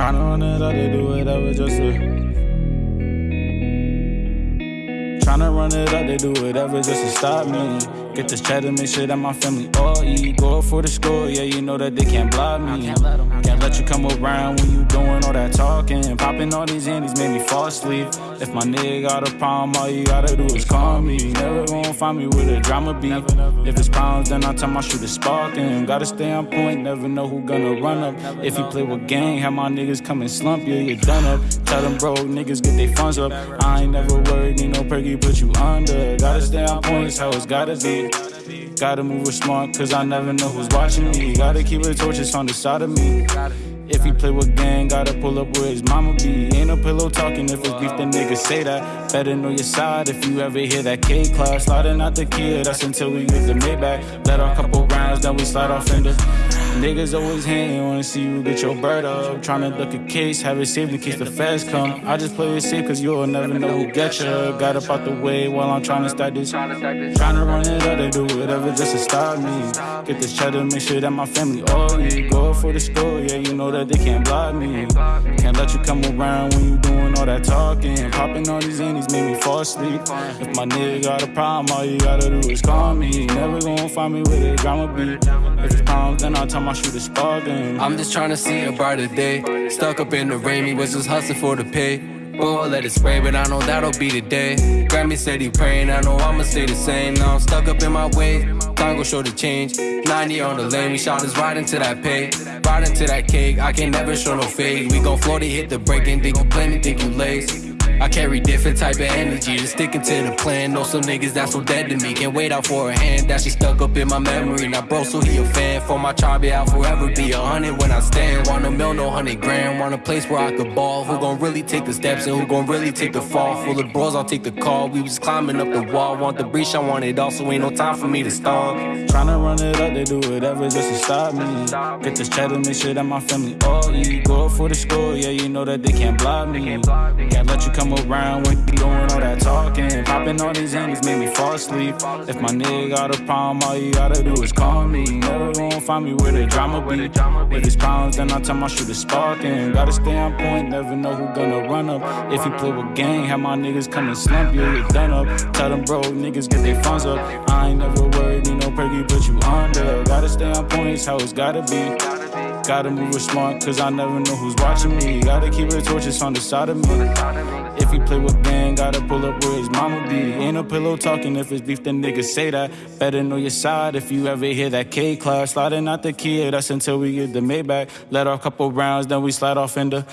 Tryna run it up, they do whatever just to. Tryna run it up, they do whatever just to stop me. Get this cheddar, make sure that my family all eat. Go up for the score, yeah, you know that they can't block me. Can't let, can't let you come around when you doing all that talking. Popping all these indies made me fall asleep. If my nigga got a problem, all you gotta do is call me. Never gonna find me with a drama beat. If it's pounds, then I tell my shooter sparking. Gotta stay on point, never know who gonna run up. If you play with gang, have my niggas come and slump you, you done up. Tell them broke niggas get their funds up. I ain't never worried, need no perky, put you under. Gotta stay on point, how it's gotta be. Gotta move with smart, cause I never know who's watching me. Gotta keep a torches on the side of me. If he play with gang, gotta pull up where his mama be. Ain't no pillow talking if it's beef, then niggas say that. Better know your side if you ever hear that K class. Sliding out the kid, that's until we use the Maybach. Let our couple rounds, then we slide off into. Niggas always hating, wanna see you get your bird up. Tryna duck a case, have it saved in case the feds come. I just play it safe cause you'll never know who get ya. Got up out the way while I'm tryna start this. Tryna run it up, they do whatever just to stop me. Get this cheddar, make sure that my family all eat. Go for the score, yeah, you know that they can't block me. Can't let you come around when you doing all that talking. Popping all these indies make me fall asleep. If my nigga got a problem, all you gotta do is call me. Never gonna find me with a drama beat. If it's problems, then I'll tell my shooter sparking. I'm just trying to see a brighter day. Stuck up in the rain, me was just hustling for the pay. Oh, let it spray, but I know that'll be the day. Grammy said he praying, I know I'ma stay the same. Now I'm stuck up in my way, time gon' show the change. 90 on the lane, we shot us right into that pay. Right into that cake, I can never show no fade. We gon' float it, hit the break, and think you play me, think you lace. I carry different type of energy, just sticking to the plan. Know some niggas that's so dead to me. Can't wait out for a hand, that she stuck up in my memory. Now, bro, so he a fan. For my tribe, yeah, I'll forever be a hundred when I stand. Want a mill, no hundred grand. Want a place where I could ball. Who gon' really take the steps and who gon' really take the fall? Full of bros, I'll take the call. We was climbing up the wall. Want the breach, I want it all, so ain't no time for me to stall. Tryna run it up, they do whatever just to stop me. Get this cheddar, make sure that my family all eat. Go up for the score, yeah, you know that they can't block me. Can't let you come around when you doing all that talking. Popping all these indies made me fall asleep. If my nigga got a problem, all you gotta do is call me. Never gonna find me where the drama be. If it's pounds, then I tell my shooter sparking. Gotta stay on point, never know who gonna run up. If you play with gang, have my niggas come and slump you, you done up. Tell them bro, niggas get their funds up. I ain't never worried, need no perky, put you under. Gotta stay on point, it's how it's gotta be. Gotta move with smart, cause I never know who's watching me. Gotta keep it torches on the side of me. Play with gang, gotta pull up where his mama be. Ain't no pillow talking if it's beef, then niggas say that. Better know your side if you ever hear that K class. Sliding out the key, that's until we get the Maybach. Let off a couple rounds, then we slide off into.